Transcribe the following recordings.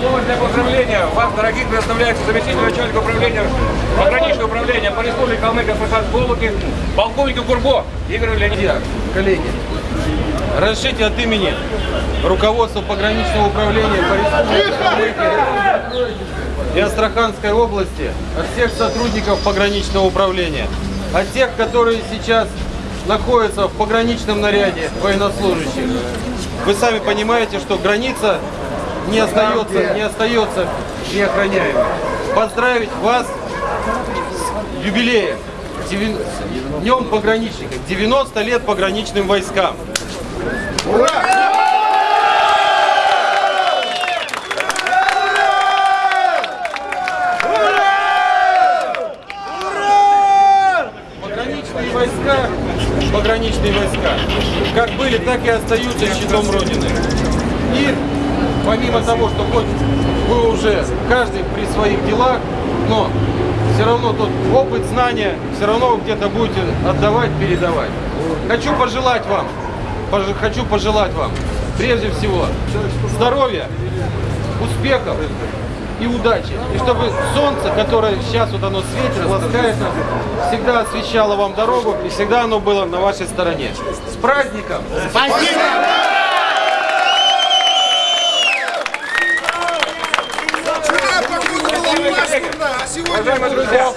Слово для поздравления вас, дорогих, предоставляется заместитель начальника управления, пограничного управления по республике Калмыкия ФСА Голуки, полковник Курбо Игорь Леонидович. Коллеги, разрешите от имени руководства пограничного управления по республике Калмыкия и Астраханской области, от всех сотрудников пограничного управления, от тех, которые сейчас находятся в пограничном наряде военнослужащих. Вы сами понимаете, что граница не остается, не остается неохраняемой. Поздравить вас с юбилеем, с Днем пограничников, 90 лет пограничным войскам. Пограничные войска, пограничные войска, как были, так и остаются щитом Родины. И помимо того, что хоть вы уже каждый при своих делах, но все равно тот опыт, знания, все равно вы где-то будете отдавать, передавать. Хочу пожелать вам, пож- хочу пожелать вам, прежде всего, здоровья, успехов и удачи. И чтобы солнце, которое сейчас вот оно светит, ласкает нас, всегда освещало вам дорогу и всегда оно было на вашей стороне. С праздником! Уважаемые друзья,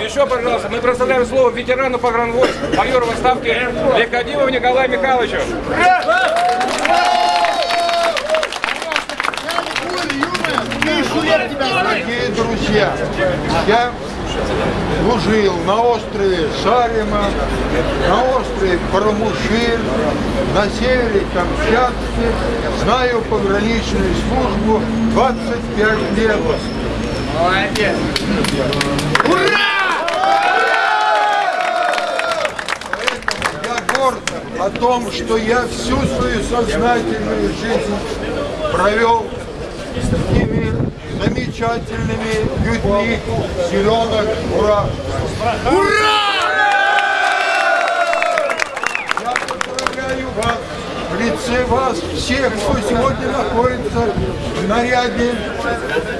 еще, пожалуйста, мы представляем слово ветерану погранвойск, майору в отставке Лекодимову Николаю Михайловичу. Дорогие друзья, я служил на острове Сарима, на острове Парамушир, на севере Камчатки, знаю пограничную службу 25 лет. Молодец! Я горд о том, что я всю свою сознательную жизнь провел с такими замечательными людьми зеленых ура! Я поздравляю вас в лице вас всех, кто сегодня находится в наряде,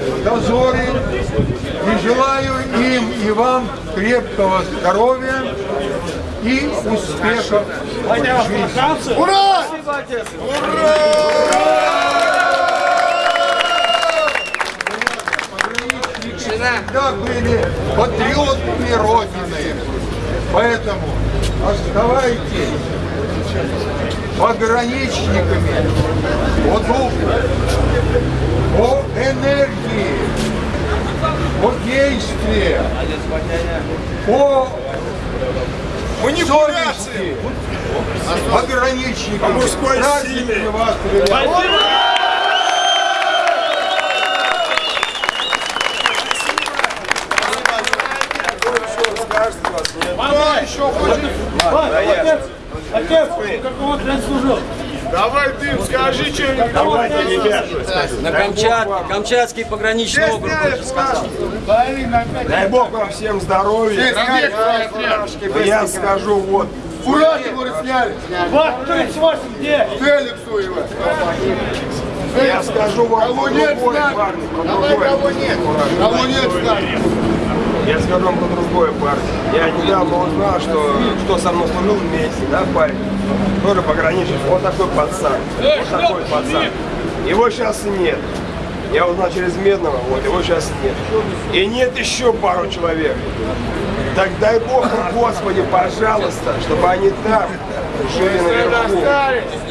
в дозоре. И желаю им и вам крепкого здоровья и успехов в жизни. Ура! Всегда были патриотами Родины. Поэтому оставайтесь пограничниками по духу, по энергии, по действию, по совести пограничниками. По мужской силе. Вас приветствую. Давай ты скажи что-нибудь. Давайте, ребят. На Камчатке, Камчатский пограничный округ, хочешь. Дай Бог вам всем здоровья. Я скажу вот. Фуражки, говорит, сняли. Вот 38 где? Феликсу его. Я скажу вам Кого нет, парни, кого нет. Кого нет. Я скажу вам про другое, парни. Я недавно узнал, что, что со мной служил вместе, да, парень? Тоже пограничник. Вот такой пацан. Вот такой пацан. Его сейчас нет. Я узнал через Медного, вот его сейчас нет. И нет еще пару человек. Так дай Бог Господи, пожалуйста, чтобы они там жили наверху.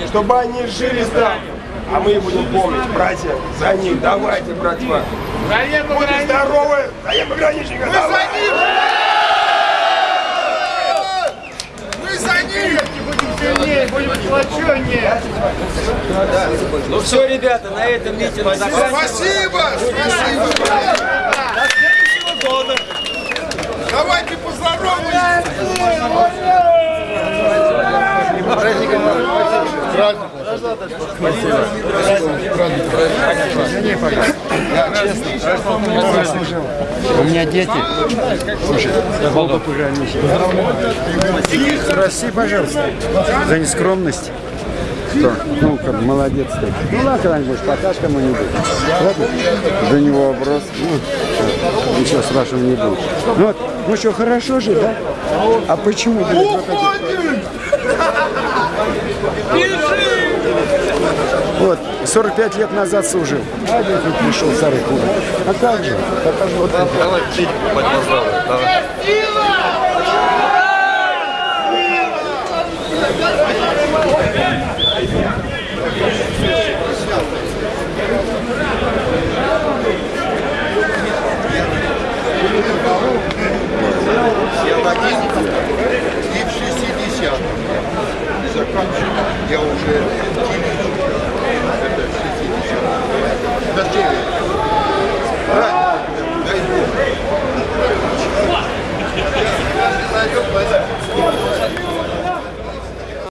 Чтобы они жили там. А мы будем помнить, братья, за них. Давайте, братья. Будьте здоровы! За ним пограничника! Давай! Мы за них! Сильнее, будем сплоченнее. Ну все, ребята, на этом митинг заканчивается. Спасибо! Спасибо! Давайте поздороваемся! У меня дети. Слушай, оба пограничника. Прости, пожалуйста, за нескромность. Что? Ну, как молодец ты. Ну, ладно, когда-нибудь покажешь кому-нибудь. Ладно? За него вопрос. Ну, ничего страшного не будет. Ну, вот, ну что, хорошо же, да? А почему, блядь, вот это? Вот, 45 лет назад служил. А здесь вот пришел старый кура. А как же? Покажу вот это. И в 60